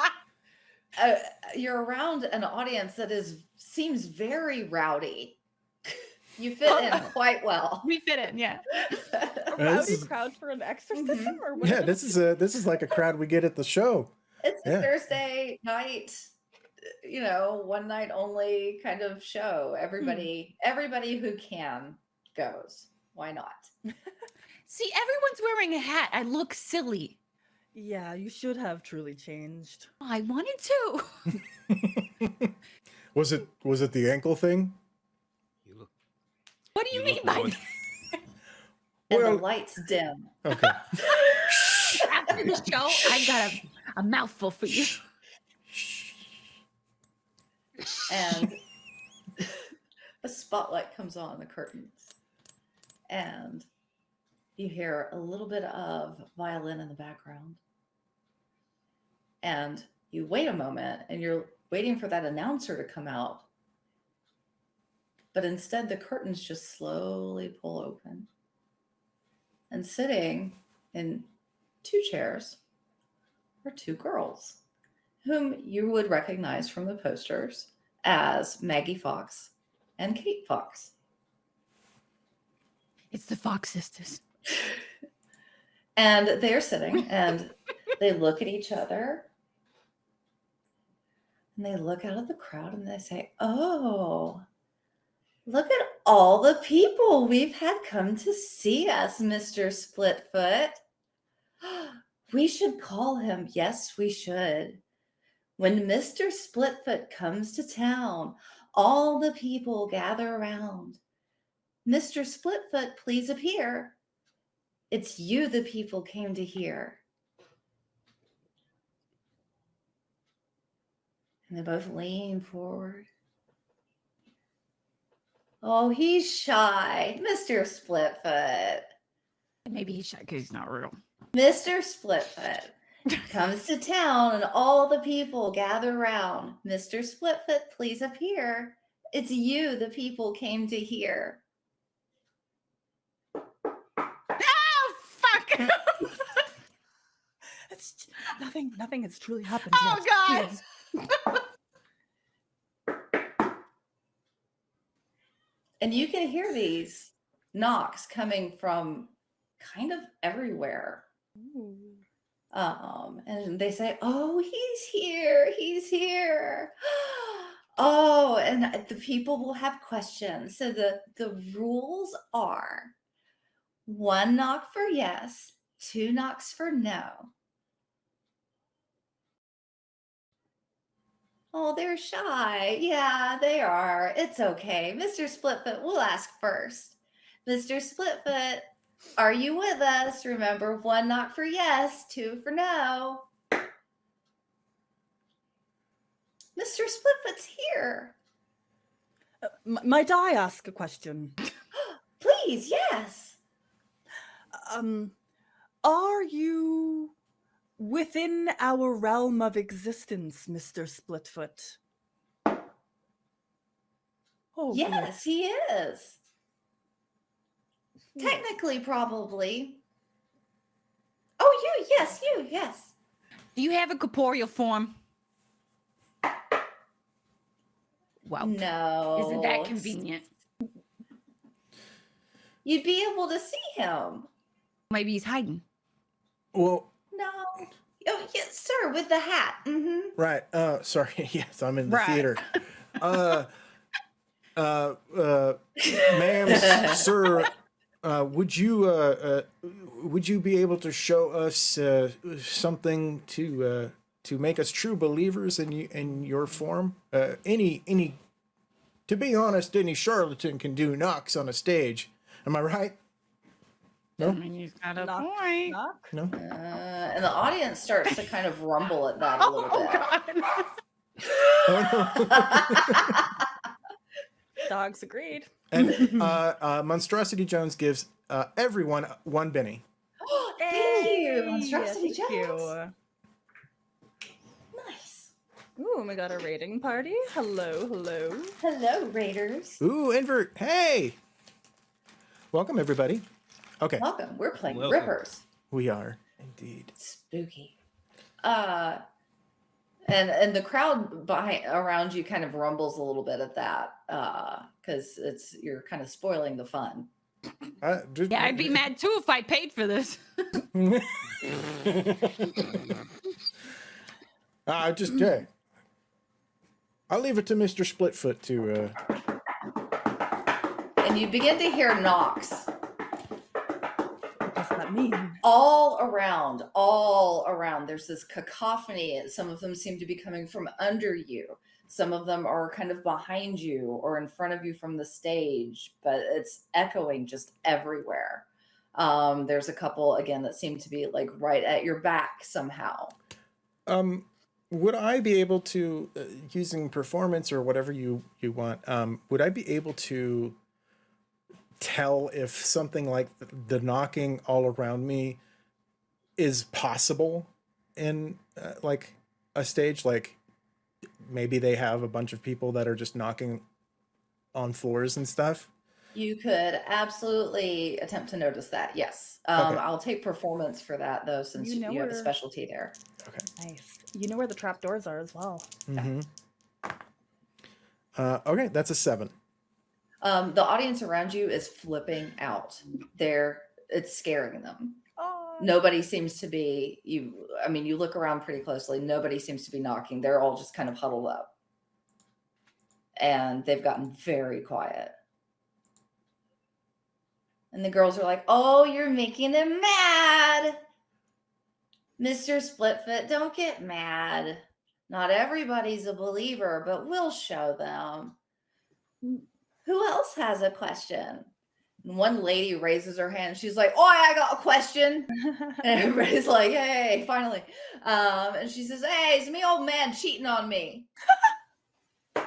uh, you're around an audience that is seems very rowdy. You fit in quite well. we fit in, yeah. A this rowdy is- crowd for an exorcism, Mhm. or what? yeah, this is a this is like a crowd we get at the show. It's a Thursday night, you know, one night only kind of show. Everybody, everybody who can goes. Why not? See, everyone's wearing a hat. I look silly. Yeah, you should have truly changed. I wanted to. was it was it the ankle thing? You look. What do you, You mean by more- that? And Well- the lights dim. Okay. After the show, I've got a, a mouthful for you. and a spotlight comes on the curtains and you hear a little bit of violin in the background and you wait a moment and you're waiting for that announcer to come out but instead the curtains just slowly pull open and sitting in two chairs are two girls whom you would recognize from the posters as Maggie Fox and Kate Fox. It's the Fox sisters. And they're sitting and they look at each other and they look out at the crowd and they say, Oh, look at all the people we've had come to see us, Mr. Splitfoot. We should call him. Yes, we should. When Mr. Splitfoot comes to town, all the people gather around. Mr. Splitfoot, please appear. It's you the people came to hear. And they both lean forward. Oh, he's shy. Mr. Splitfoot. Maybe he's shy because he's not real. Mr. Splitfoot comes to town and all the people gather round. Mr. Splitfoot, please appear. It's you the people came to hear. Oh, fuck! It's nothing. Nothing has truly happened. oh, yet. God. And you can hear these knocks coming from kind of everywhere. Ooh. Um, and they say, Oh, he's here, he's here. Oh, and the people will have questions. So the, the rules are one knock for yes, two knocks for no. Oh, they're shy. Yeah, they are. It's okay. Mr. Splitfoot, we'll ask first. Mr. Splitfoot, are you with us? Remember, one knock for yes, two for no. Mr. Splitfoot's here. Uh, might I ask a question? Please, yes. Um, are you within our realm of existence, Mister Splitfoot? Oh, good. yes, he is. Technically, probably. Oh, you, yes, you, yes. Do you have a corporeal form? Well, No. isn't that convenient? You'd be able to see him. Maybe he's hiding. Well, No. Oh, yes, sir, with the hat. Mm-hmm. right. Uh, sorry. Yes, I'm in the Right. theater. Uh, uh, uh, ma'am, sir, uh, would you uh, uh, would you be able to show us uh, something to uh, to make us true believers in you, in your form? Uh, any any, to be honest, any charlatan can do knocks on a stage. Am I right? I No, mean, he's got a Knock, point. knock. no. Uh, and the audience starts to kind of rumble at that a little Oh, bit. God. Oh, Dogs agreed. and uh, uh, Monstrosity Jones gives uh, everyone one Benny. Thank you, Hey, Monstrosity thank you. Nice. Ooh, and we got a raiding party. Hello, hello. Hello, Raiders. Ooh, invert. Hey, welcome everybody. Okay, Welcome. We're playing Welcome. Rippers. we are indeed. Spooky. Uh and and the crowd behind around you kind of rumbles a little bit at that uh because it's you're kind of spoiling the fun Uh, just- Yeah, I'd be mad too if I paid for this. uh, just yeah. I'll leave it to Mister Splitfoot to. Uh, and you begin to hear knocks What does that mean? all around all around there's this cacophony. Some of them seem to be coming from under you. Some of them are kind of behind you or in front of you from the stage but it's echoing just everywhere. Um there's a couple again that seem to be like right at your back somehow. Um, would I be able to, uh, using performance or whatever you you want, um, would I be able to tell if something like the, the knocking all around me is possible in uh, like a stage? Like maybe they have a bunch of people that are just knocking on floors and stuff. you could absolutely attempt to notice that yes um Okay. i'll take performance for that though since You you, know have a specialty there okay Nice. You know where the trapdoors are as well. hmm Uh, okay, that's a seven. Um the audience around you is flipping out. They're it's scaring them. Oh, nobody seems to be you i mean you look around pretty closely. Nobody seems to be knocking. They're all just kind of huddled up. And they've gotten very quiet. And the girls are like oh you're making him mad. Mr splitfoot don't get mad. Not everybody's a believer but we'll show them who else has a question and one lady raises her hand she's like oh i got a question and everybody's like, hey, finally. Um, and she says, hey, it's me old man cheating on me.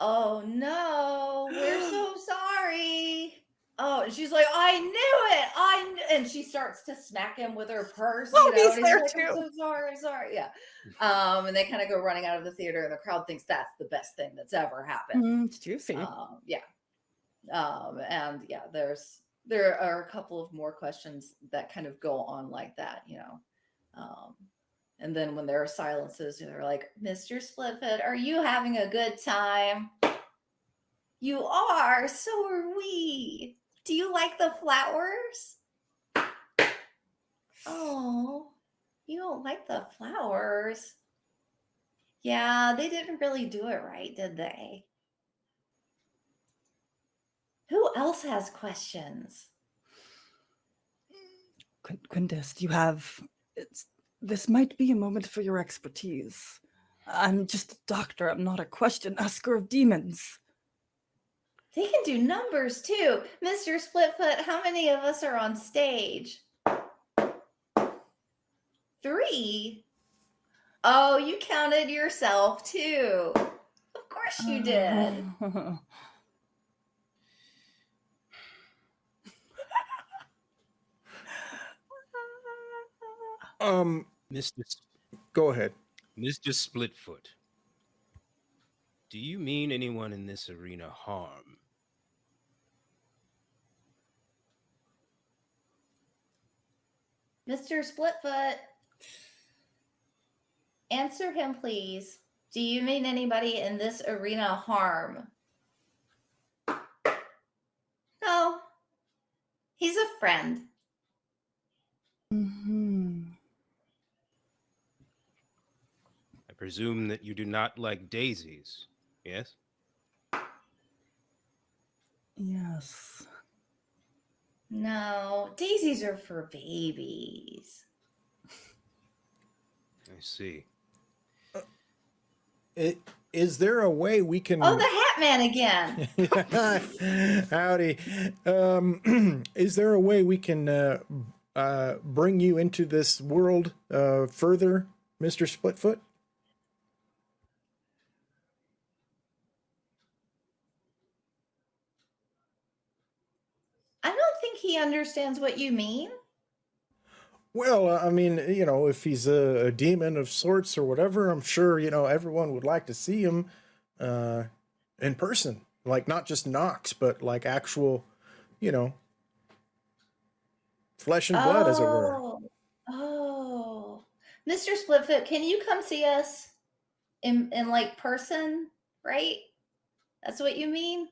oh no, we're so sorry. Oh, and she's like, I knew it. I kn-, and she starts to smack him with her purse. Oh, you know, he's there like, I'm too. so sorry, sorry. Yeah. Um, and they kind of go running out of the theater, and the crowd thinks that's the best thing that's ever happened. Mm, it's juicy. Um, yeah. Um, and yeah, there's there are a couple of more questions that kind of go on like that, you know. Um, and then when there are silences, they're like, Mr. Splitfoot, are you having a good time? You are, so are we. Do you like the flowers? Oh, you don't like the flowers. Yeah, they didn't really do it right, did they? Who else has questions? Quin- Quintus, you have? This might be a moment for your expertise. I'm just a doctor. I'm not a question asker of demons. They can do numbers too. Mr. Splitfoot, how many of us are on stage? Three. Oh, you counted yourself too. Of course you did. Um, Mr. Go ahead. Mr. Splitfoot, do you mean anyone in this arena harm? Mr. Splitfoot. Answer him, please. Do you mean anybody in this arena harm? No. He's a friend. hmm I presume that you do not like daisies. Yes. Yes. No, daisies are for babies. I see. It, is there a way we can? Oh, the Hat Man again. Howdy. Um, is there a way we can uh, uh, bring you into this world uh, further, Mister Splitfoot? I don't think he understands what you mean. Well, I mean, you know, if he's a, a demon of sorts or whatever, I'm sure you know everyone would like to see him uh, in person, like not just knocks, but like actual, you know, flesh and blood, as it were. Oh, Oh, Mr. Splitfoot, can you come see us in in like person? Right? That's what you mean.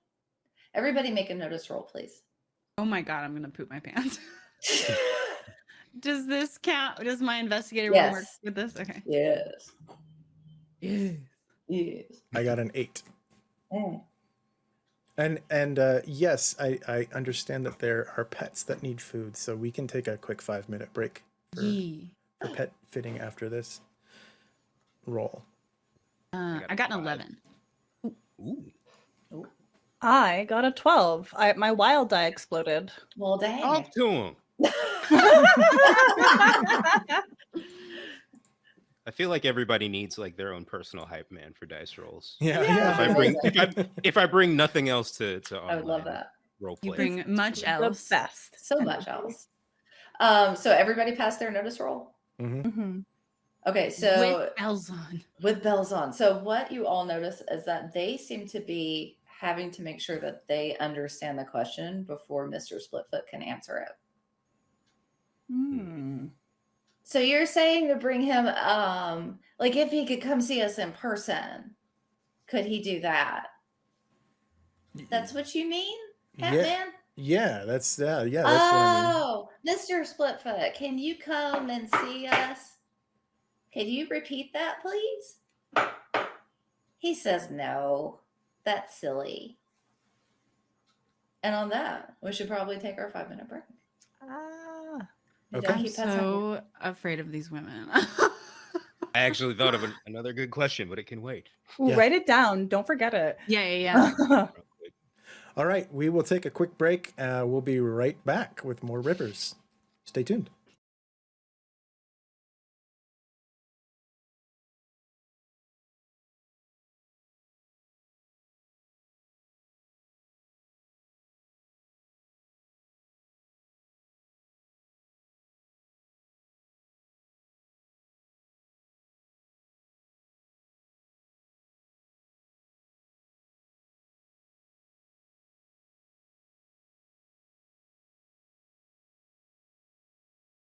Everybody, make a notice roll, please. Oh my god, I'm gonna poop my pants. Does this count? Does my investigator roll work with this? Okay. yes. Yeah. Yes. I got an eight. Mm. And and uh, yes, I, I understand that there are pets that need food, so we can take a quick five minute break for, Yee. for pet fitting after this roll. Uh, got I got an five. 11. Ooh. I got a 12. I, my wild die exploded. Well, dang. Talk to him. I feel like everybody needs like their own personal hype man for dice rolls. Yeah, Yeah. If I bring if I, if I bring nothing else to to I would love that. role You play. bring much The else. best. So much else. Um, so everybody passed their notice roll. hmm hmm Okay, so with bells on. with bells on. So what you all notice is that they seem to be having to make sure that they understand the question before Mr. Splitfoot can answer it. Hmm. So you're saying to bring him um like if he could come see us in person, could he do that? That's what you mean? Batman? yeah, yeah, that's yeah, that's what I mean. Oh, Mr. Splitfoot, can you come and see us? Could you repeat that, please? He says no. That's silly. And on that, we should probably take our five minute break. Ah. We Okay. I'm keep pets hungry. so afraid of these women. I actually thought of an, another good question, but it can wait. Ooh, Yeah. Write it down. Don't forget it. yeah, yeah, yeah. All right, we will take a quick break. Uh, we'll be right back with more rippers. Stay tuned.